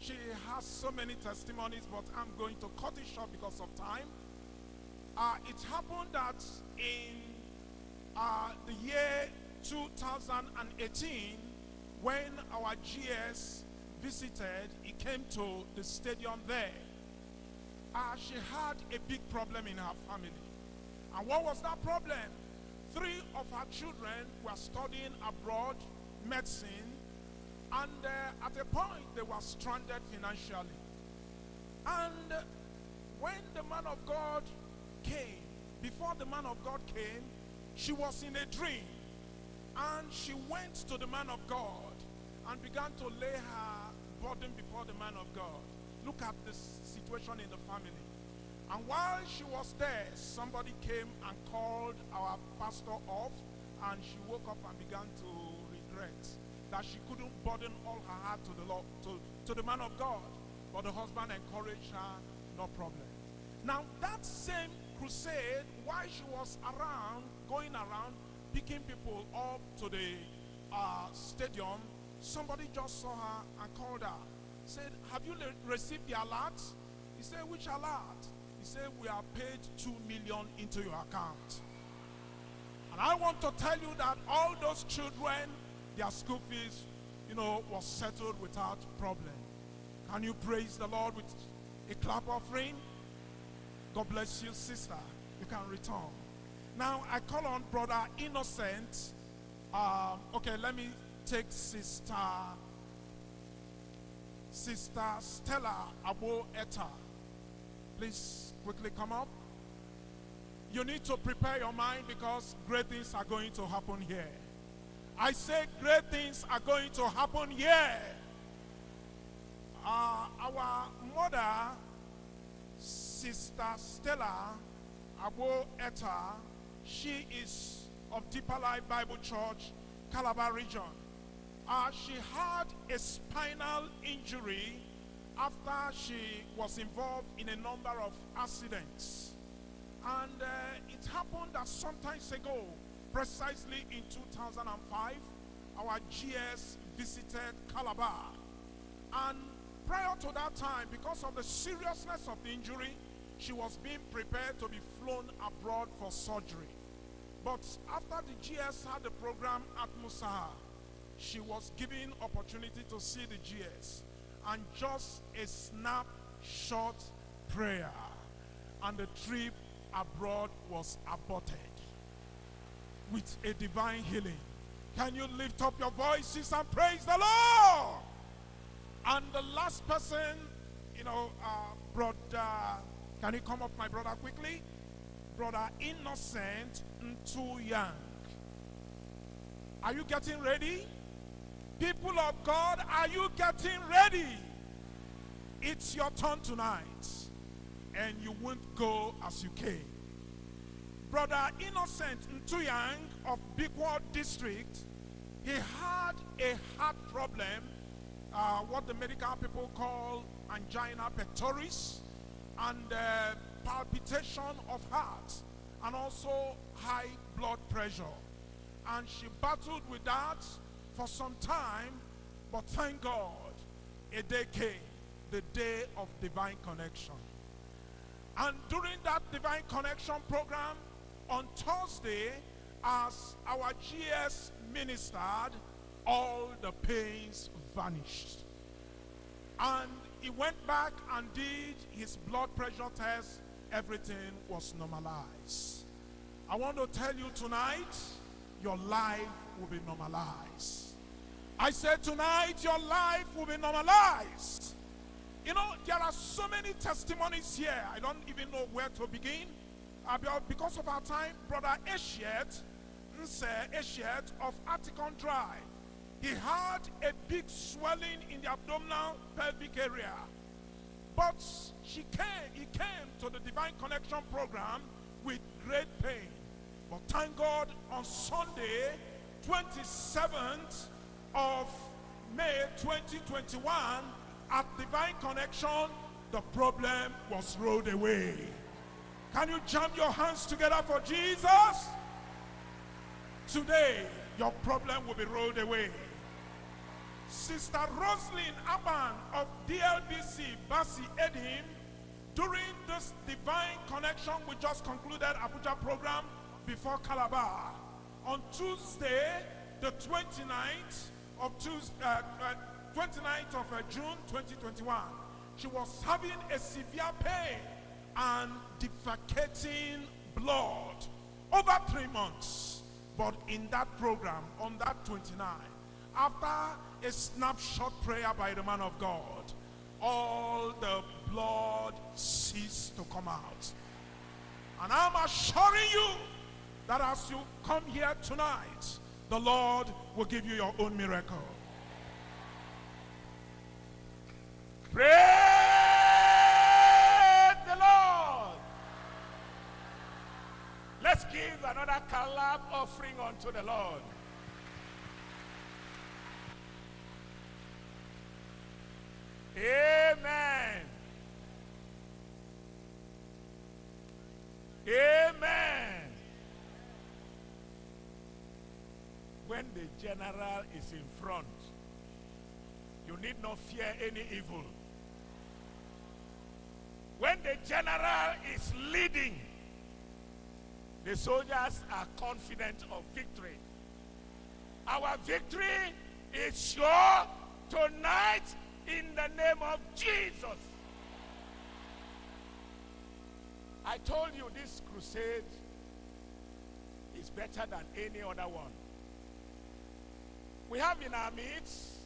She has so many testimonies, but I'm going to cut it short because of time. Uh, it happened that in uh, the year 2018, when our GS visited, he came to the stadium there. Uh, she had a big problem in her family. And what was that problem? Three of her children were studying abroad medicine, and uh, at a point they were stranded financially. And when the man of God came, before the man of God came, she was in a dream. And she went to the man of God and began to lay her burden before the man of God. Look at the situation in the family. And while she was there, somebody came and called our pastor off, and she woke up and began to regret that she couldn't burden all her heart to the Lord, to, to the man of God. But the husband encouraged her, no problem. Now, that same crusade, while she was around, going around, picking people up to the uh, stadium, somebody just saw her and called her. Said, Have you received the alert? He said, Which alert? He said, We have paid two million into your account. And I want to tell you that all those children, their school fees, you know, was settled without problem. Can you praise the Lord with a clap offering? God bless you, sister. You can return. Now I call on brother Innocent. Um, okay, let me take sister sister Stella Abo Eta. Please quickly come up. You need to prepare your mind because great things are going to happen here. I say great things are going to happen here. Uh, our mother, Sister Stella Abo Etta, she is of Deeper Life Bible Church, Calabar region. Uh, she had a spinal injury after she was involved in a number of accidents. And uh, it happened that sometimes ago, precisely in 2005, our GS visited Calabar. And prior to that time, because of the seriousness of the injury, she was being prepared to be flown abroad for surgery. But after the GS had the program at Musa, she was given opportunity to see the GS. And just a snapshot prayer, and the trip abroad was aborted with a divine healing. Can you lift up your voices and praise the Lord? And the last person, you know, uh, brother, can you come up, my brother, quickly? Brother Innocent Ntu Young. Are you getting ready? People of God, are you getting ready? It's your turn tonight, and you won't go as you came. Brother Innocent Ntuyang of Bigward District, he had a heart problem, uh, what the medical people call angina pectoris, and uh, palpitation of heart, and also high blood pressure. And she battled with that for some time, but thank God, a day came, the day of divine connection. And during that divine connection program, Thursday, as our GS ministered, all the pains vanished. And he went back and did his blood pressure test. Everything was normalized. I want to tell you tonight, your life will be normalized. I said tonight, your life will be normalized. You know, there are so many testimonies here. I don't even know where to begin. Because of our time, Brother Eshiet, Nse Eshiet of Atticon Drive, he had a big swelling in the abdominal pelvic area. But she came, he came to the Divine Connection program with great pain. But thank God on Sunday, 27th of May 2021, at Divine Connection, the problem was rolled away. Can you jump your hands together for Jesus? Today, your problem will be rolled away. Sister Roslyn Aban of DLBC Basi Edim during this divine connection we just concluded Abuja program before Calabar on Tuesday the 29th of Tuesday, uh, uh, 29th of uh, June 2021 she was having a severe pain and defecating blood over three months but in that program on that 29 after a snapshot prayer by the man of God, all the blood ceased to come out. And I'm assuring you that as you come here tonight, the Lord will give you your own miracle. Praise the Lord. Let's give another clap offering unto the Lord. Amen. Amen. When the general is in front, you need not fear any evil. When the general is leading, the soldiers are confident of victory. Our victory is sure tonight in the name of Jesus. I told you this crusade is better than any other one. We have in our midst